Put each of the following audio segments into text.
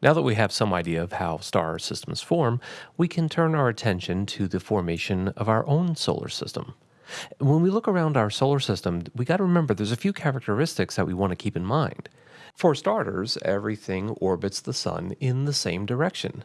Now that we have some idea of how star systems form, we can turn our attention to the formation of our own solar system. When we look around our solar system, we got to remember there's a few characteristics that we want to keep in mind. For starters, everything orbits the sun in the same direction.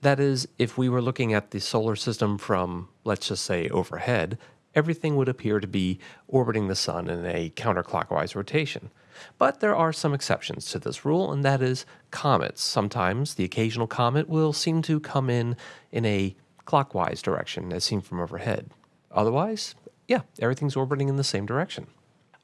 That is, if we were looking at the solar system from, let's just say, overhead, everything would appear to be orbiting the sun in a counterclockwise rotation. But there are some exceptions to this rule, and that is comets. Sometimes the occasional comet will seem to come in in a clockwise direction as seen from overhead. Otherwise, yeah, everything's orbiting in the same direction.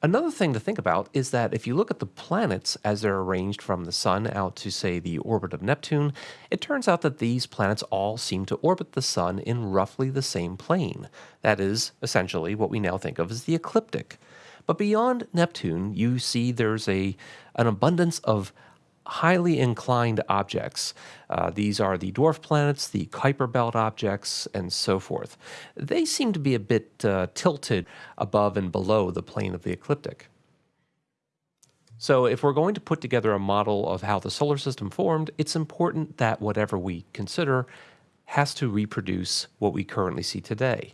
Another thing to think about is that if you look at the planets as they're arranged from the Sun out to, say, the orbit of Neptune, it turns out that these planets all seem to orbit the Sun in roughly the same plane. That is, essentially, what we now think of as the ecliptic. But beyond Neptune, you see there's a an abundance of highly inclined objects. Uh, these are the dwarf planets, the Kuiper belt objects, and so forth. They seem to be a bit uh, tilted above and below the plane of the ecliptic. So, if we're going to put together a model of how the solar system formed, it's important that whatever we consider has to reproduce what we currently see today.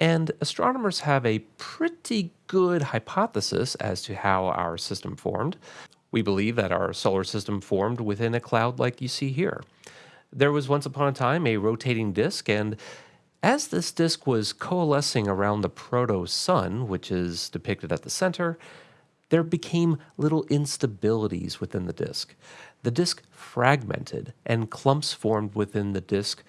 And astronomers have a pretty good hypothesis as to how our system formed. We believe that our solar system formed within a cloud like you see here. There was once upon a time a rotating disk, and as this disk was coalescing around the proto sun, which is depicted at the center, there became little instabilities within the disk. The disk fragmented, and clumps formed within the disk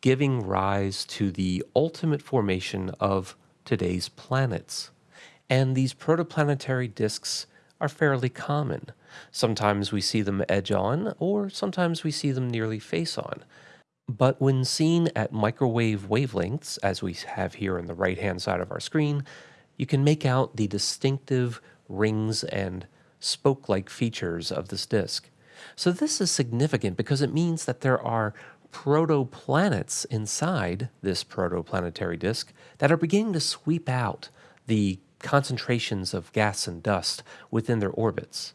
giving rise to the ultimate formation of today's planets. And these protoplanetary disks are fairly common. Sometimes we see them edge on, or sometimes we see them nearly face on. But when seen at microwave wavelengths, as we have here on the right hand side of our screen, you can make out the distinctive rings and spoke like features of this disk. So, this is significant because it means that there are protoplanets inside this protoplanetary disk that are beginning to sweep out the concentrations of gas and dust within their orbits.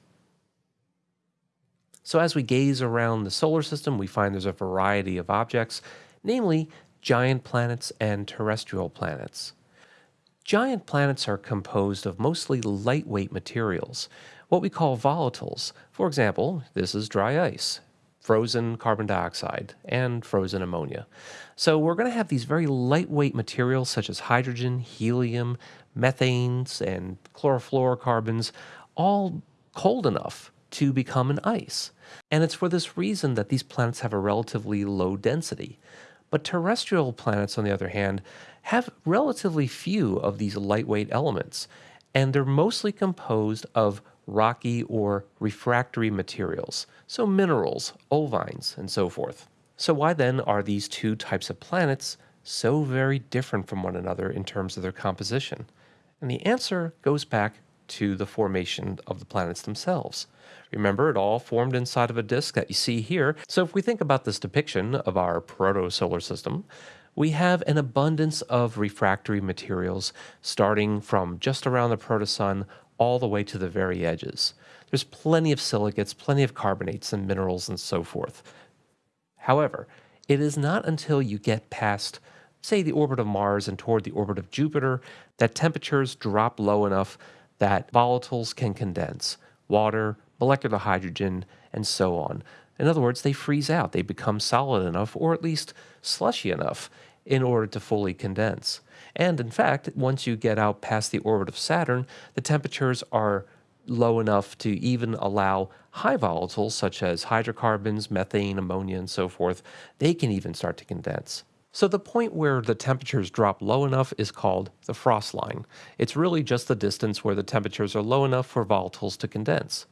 So, as we gaze around the solar system, we find there's a variety of objects, namely giant planets and terrestrial planets. Giant planets are composed of mostly lightweight materials, what we call volatiles. For example, this is dry ice, frozen carbon dioxide and frozen ammonia. So we're going to have these very lightweight materials such as hydrogen, helium, methanes, and chlorofluorocarbons, all cold enough to become an ice. And it's for this reason that these planets have a relatively low density. But terrestrial planets, on the other hand, have relatively few of these lightweight elements, and they're mostly composed of rocky or refractory materials, so minerals, olivines, and so forth. So why then are these two types of planets so very different from one another in terms of their composition? And the answer goes back to the formation of the planets themselves. Remember, it all formed inside of a disk that you see here. So if we think about this depiction of our proto-solar system, we have an abundance of refractory materials starting from just around the protosun all the way to the very edges. There's plenty of silicates, plenty of carbonates and minerals and so forth. However, it is not until you get past, say, the orbit of Mars and toward the orbit of Jupiter that temperatures drop low enough that volatiles can condense water, molecular hydrogen, and so on. In other words, they freeze out. They become solid enough, or at least slushy enough, in order to fully condense. And in fact, once you get out past the orbit of Saturn, the temperatures are low enough to even allow high volatiles such as hydrocarbons, methane, ammonia, and so forth, they can even start to condense. So the point where the temperatures drop low enough is called the frost line. It's really just the distance where the temperatures are low enough for volatiles to condense.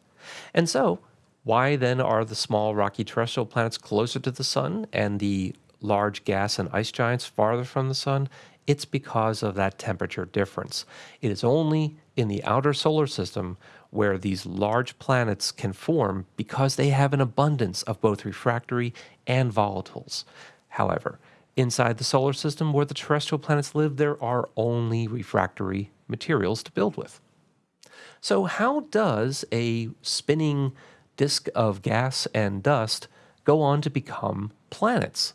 And so, why then are the small rocky terrestrial planets closer to the sun and the large gas and ice giants farther from the sun? It's because of that temperature difference. It is only in the outer solar system where these large planets can form because they have an abundance of both refractory and volatiles. However, inside the solar system where the terrestrial planets live, there are only refractory materials to build with. So, how does a spinning disk of gas and dust go on to become planets.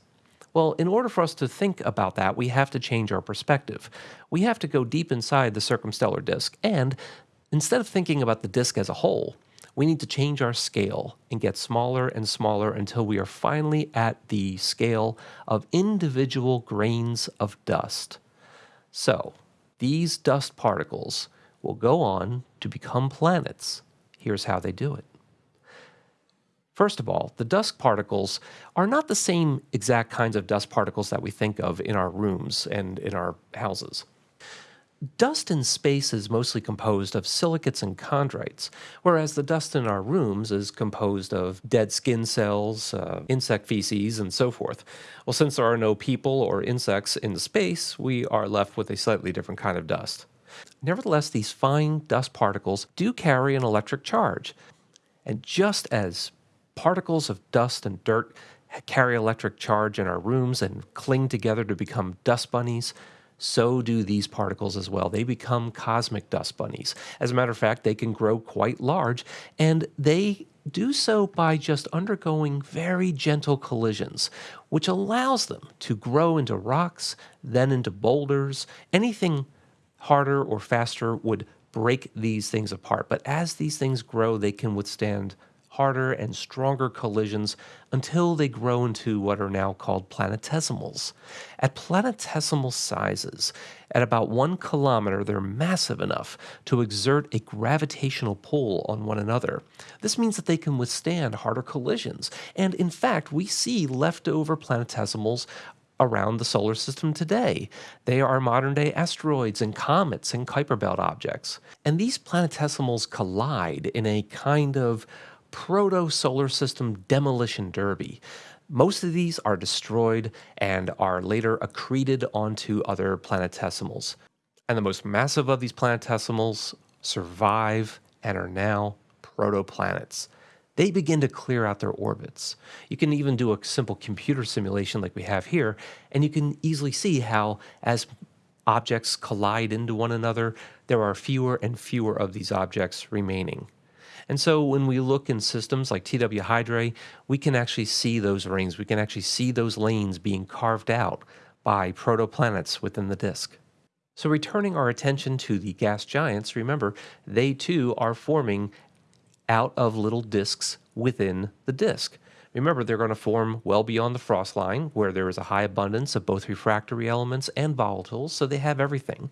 Well, in order for us to think about that, we have to change our perspective. We have to go deep inside the circumstellar disk, and instead of thinking about the disk as a whole, we need to change our scale and get smaller and smaller until we are finally at the scale of individual grains of dust. So, these dust particles will go on to become planets. Here's how they do it. First of all, the dust particles are not the same exact kinds of dust particles that we think of in our rooms and in our houses. Dust in space is mostly composed of silicates and chondrites, whereas the dust in our rooms is composed of dead skin cells, uh, insect feces, and so forth. Well, since there are no people or insects in space, we are left with a slightly different kind of dust. Nevertheless, these fine dust particles do carry an electric charge. And just as particles of dust and dirt carry electric charge in our rooms and cling together to become dust bunnies, so do these particles as well. They become cosmic dust bunnies. As a matter of fact, they can grow quite large, and they do so by just undergoing very gentle collisions, which allows them to grow into rocks, then into boulders. Anything harder or faster would break these things apart. But as these things grow, they can withstand harder and stronger collisions until they grow into what are now called planetesimals. At planetesimal sizes, at about one kilometer, they're massive enough to exert a gravitational pull on one another. This means that they can withstand harder collisions. And in fact, we see leftover planetesimals around the solar system today. They are modern day asteroids and comets and Kuiper Belt objects. And these planetesimals collide in a kind of proto solar system demolition derby. Most of these are destroyed and are later accreted onto other planetesimals. And the most massive of these planetesimals survive and are now protoplanets. They begin to clear out their orbits. You can even do a simple computer simulation like we have here, and you can easily see how as objects collide into one another, there are fewer and fewer of these objects remaining. And so when we look in systems like TW Hydrae, we can actually see those rings. We can actually see those lanes being carved out by protoplanets within the disk. So returning our attention to the gas giants, remember, they too are forming out of little disks within the disk. Remember, they're going to form well beyond the frost line, where there is a high abundance of both refractory elements and volatiles, so they have everything.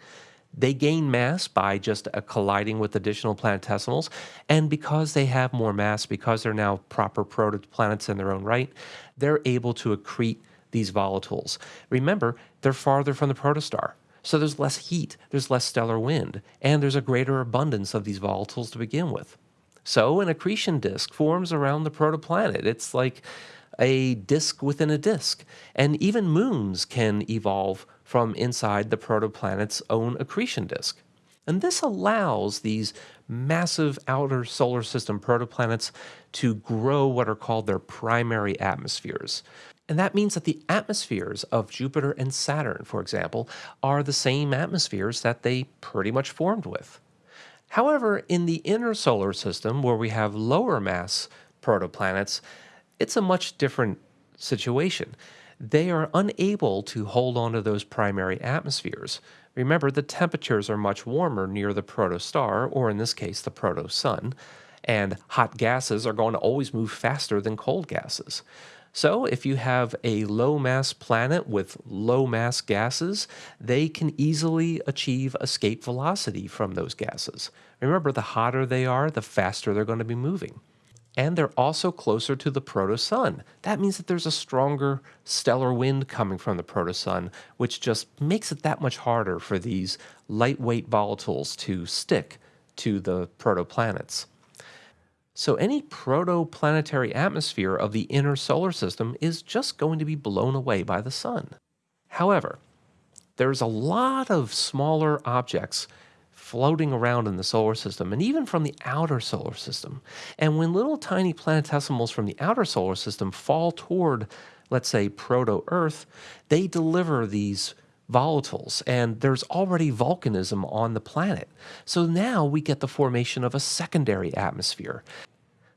They gain mass by just uh, colliding with additional planetesimals. And because they have more mass, because they're now proper protoplanets in their own right, they're able to accrete these volatiles. Remember, they're farther from the protostar. So there's less heat, there's less stellar wind, and there's a greater abundance of these volatiles to begin with. So an accretion disk forms around the protoplanet. It's like a disk within a disk. And even moons can evolve from inside the protoplanet's own accretion disk. And this allows these massive outer solar system protoplanets to grow what are called their primary atmospheres. And that means that the atmospheres of Jupiter and Saturn, for example, are the same atmospheres that they pretty much formed with. However, in the inner solar system, where we have lower mass protoplanets, it's a much different situation. They are unable to hold on to those primary atmospheres. Remember, the temperatures are much warmer near the protostar, or in this case, the protosun, and hot gases are going to always move faster than cold gases. So, if you have a low mass planet with low mass gases, they can easily achieve escape velocity from those gases. Remember, the hotter they are, the faster they're going to be moving and they're also closer to the protosun. That means that there's a stronger stellar wind coming from the protosun, which just makes it that much harder for these lightweight volatiles to stick to the protoplanets. So any protoplanetary atmosphere of the inner solar system is just going to be blown away by the sun. However, there's a lot of smaller objects floating around in the solar system and even from the outer solar system. And when little tiny planetesimals from the outer solar system fall toward, let's say, proto Earth, they deliver these volatiles, and there's already volcanism on the planet. So now we get the formation of a secondary atmosphere.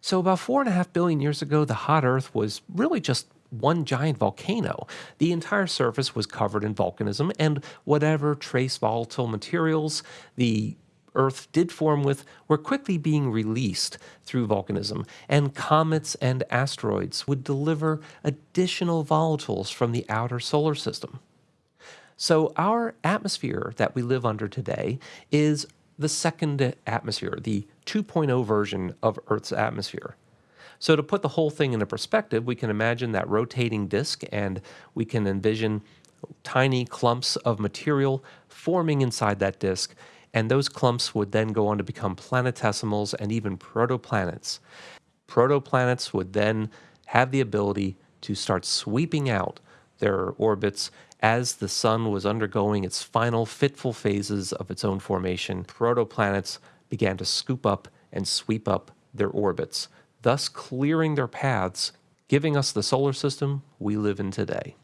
So, about four and a half billion years ago, the hot Earth was really just one giant volcano. The entire surface was covered in volcanism, and whatever trace volatile materials the Earth did form with were quickly being released through volcanism, and comets and asteroids would deliver additional volatiles from the outer solar system. So, our atmosphere that we live under today is the second atmosphere, the 2.0 version of Earth's atmosphere. So, to put the whole thing into perspective, we can imagine that rotating disk and we can envision tiny clumps of material forming inside that disk. And those clumps would then go on to become planetesimals and even protoplanets. Protoplanets would then have the ability to start sweeping out their orbits as the sun was undergoing its final fitful phases of its own formation. Protoplanets began to scoop up and sweep up their orbits, thus clearing their paths, giving us the solar system we live in today.